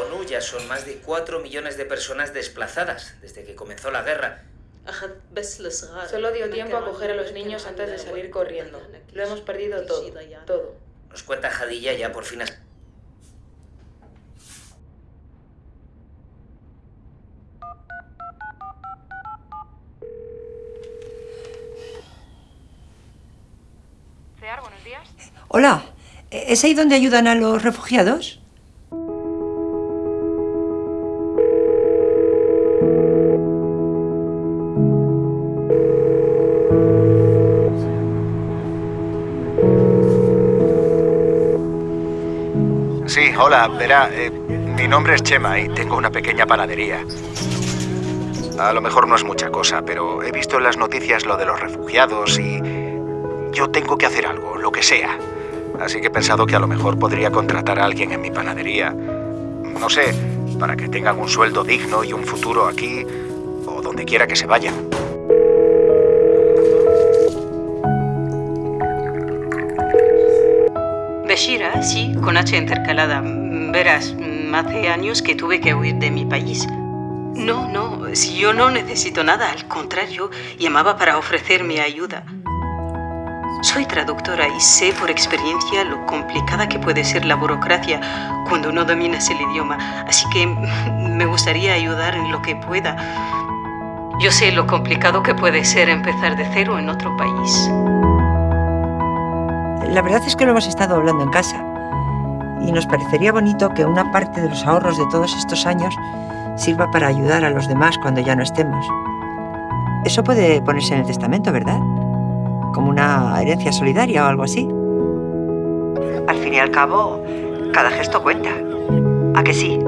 ONU ya son más de 4 millones de personas desplazadas desde que comenzó la guerra. Solo dio tiempo a coger a los niños antes de salir corriendo. Lo hemos perdido todo, todo. Nos cuenta Jadilla ya por fin... buenos días. Hola, ¿es ahí donde ayudan a los refugiados? Sí, hola, verá, eh, mi nombre es Chema y tengo una pequeña panadería. A lo mejor no es mucha cosa, pero he visto en las noticias lo de los refugiados y yo tengo que hacer algo, lo que sea. Así que he pensado que a lo mejor podría contratar a alguien en mi panadería. No sé, para que tengan un sueldo digno y un futuro aquí o donde quiera que se vayan. Sí, con H intercalada. Verás, hace años que tuve que huir de mi país. No, no, si yo no necesito nada, al contrario, llamaba para ofrecer mi ayuda. Soy traductora y sé por experiencia lo complicada que puede ser la burocracia cuando no dominas el idioma, así que me gustaría ayudar en lo que pueda. Yo sé lo complicado que puede ser empezar de cero en otro país. La verdad es que lo hemos estado hablando en casa y nos parecería bonito que una parte de los ahorros de todos estos años sirva para ayudar a los demás cuando ya no estemos. Eso puede ponerse en el testamento, ¿verdad? como una herencia solidaria o algo así. Al fin y al cabo, cada gesto cuenta. ¿A que sí?